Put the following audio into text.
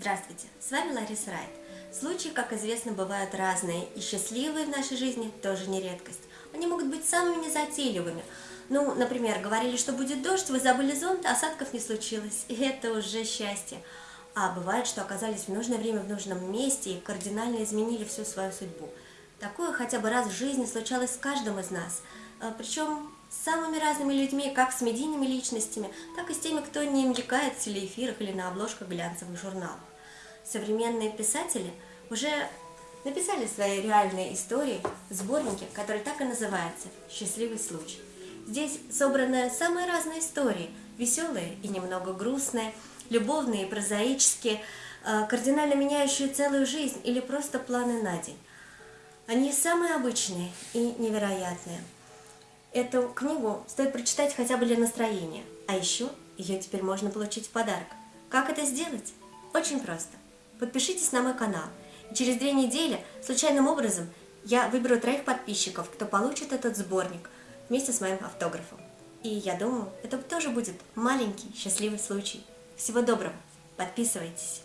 Здравствуйте, с вами Лариса Райт. Случаи, как известно, бывают разные, и счастливые в нашей жизни тоже не редкость. Они могут быть самыми незатейливыми. Ну, например, говорили, что будет дождь, вы забыли зонт, а осадков не случилось, и это уже счастье. А бывает, что оказались в нужное время в нужном месте и кардинально изменили всю свою судьбу. Такое хотя бы раз в жизни случалось с каждым из нас, а, причем с самыми разными людьми, как с медийными личностями, так и с теми, кто не мелькает в телеэфирах или на обложках глянцевых журналов. Современные писатели уже написали свои реальные истории в сборнике, который так и называется «Счастливый случай». Здесь собраны самые разные истории, веселые и немного грустные, любовные и прозаические, а, кардинально меняющие целую жизнь или просто планы на день. Они самые обычные и невероятные. Эту книгу стоит прочитать хотя бы для настроения, а еще ее теперь можно получить в подарок. Как это сделать? Очень просто. Подпишитесь на мой канал, и через две недели случайным образом я выберу троих подписчиков, кто получит этот сборник вместе с моим автографом. И я думаю, это тоже будет маленький счастливый случай. Всего доброго, подписывайтесь.